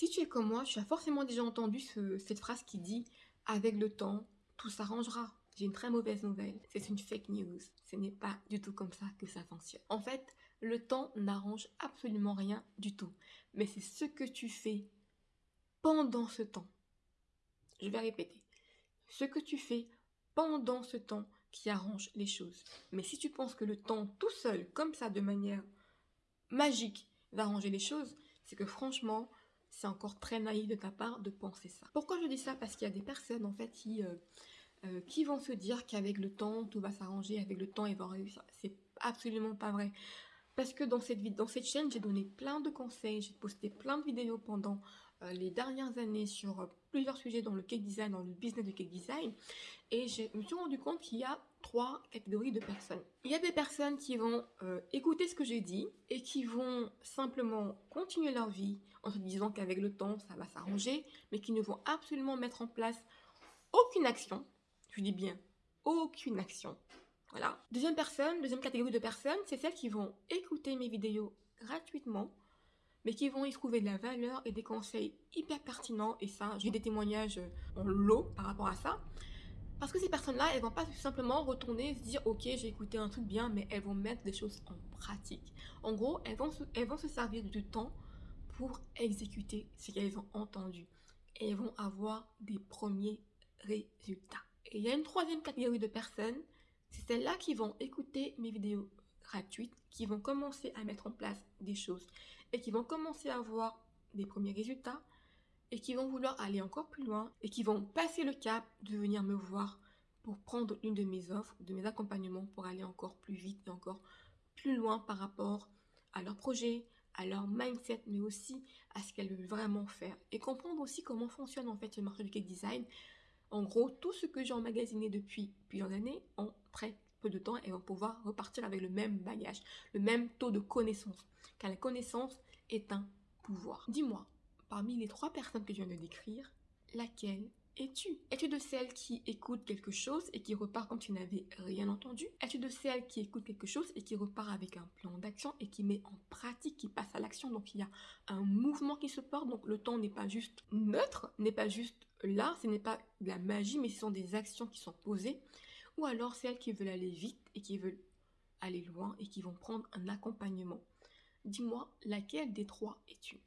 Si tu es comme moi, tu as forcément déjà entendu cette phrase qui dit « avec le temps, tout s'arrangera ». J'ai une très mauvaise nouvelle, c'est une fake news. Ce n'est pas du tout comme ça que ça fonctionne. En fait, le temps n'arrange absolument rien du tout. Mais c'est ce que tu fais pendant ce temps. Je vais répéter. Ce que tu fais pendant ce temps qui arrange les choses. Mais si tu penses que le temps tout seul, comme ça, de manière magique, va arranger les choses, c'est que franchement, c'est encore très naïf de ta part de penser ça. Pourquoi je dis ça? Parce qu'il y a des personnes en fait qui, euh, euh, qui vont se dire qu'avec le temps, tout va s'arranger, avec le temps, ils vont réussir. C'est absolument pas vrai. Parce que dans cette, chaîne, j'ai donné plein de conseils, j'ai posté plein de vidéos pendant euh, les dernières années sur plusieurs sujets dans le cake design, dans le business du cake design. Et je me suis rendu compte qu'il y a trois catégories de personnes. Il y a des personnes qui vont euh, écouter ce que j'ai dit et qui vont simplement continuer leur vie en se disant qu'avec le temps, ça va s'arranger, mais qui ne vont absolument mettre en place aucune action. Je dis bien aucune action. Voilà. Deuxième personne, deuxième catégorie de personnes, c'est celles qui vont écouter mes vidéos gratuitement mais qui vont y trouver de la valeur et des conseils hyper pertinents. Et ça, j'ai des témoignages en lot par rapport à ça. Parce que ces personnes-là, elles vont pas simplement retourner se dire « Ok, j'ai écouté un truc bien », mais elles vont mettre des choses en pratique. En gros, elles vont se, elles vont se servir du temps pour exécuter ce qu'elles ont entendu. Et elles vont avoir des premiers résultats. Et il y a une troisième catégorie de personnes, c'est celles-là qui vont écouter mes vidéos gratuites, qui vont commencer à mettre en place des choses et qui vont commencer à avoir des premiers résultats et qui vont vouloir aller encore plus loin et qui vont passer le cap de venir me voir pour prendre une de mes offres, de mes accompagnements pour aller encore plus vite et encore plus loin par rapport à leur projet, à leur mindset, mais aussi à ce qu'elles veulent vraiment faire et comprendre aussi comment fonctionne en fait le marché design. En gros, tout ce que j'ai emmagasiné depuis plusieurs années en très peu de temps, elles vont pouvoir repartir avec le même bagage, le même taux de connaissance car la connaissance est un pouvoir. Dis-moi, parmi les trois personnes que je viens de décrire, laquelle es-tu? De celles qui écoutent quelque chose et qui repart comme tu n'avais rien entendu? Es-tu de celles qui écoutent quelque chose et qui repart avec un plan d'action et qui met en pratique, qui passe à l'action? Donc il y a un mouvement qui se porte, donc le temps n'est pas juste neutre, n'est pas juste là, ce n'est pas de la magie, mais ce sont des actions qui sont posées. Ou alors celles qui veulent aller vite et qui veulent aller loin et qui vont prendre un accompagnement. Dis-moi laquelle des trois es-tu?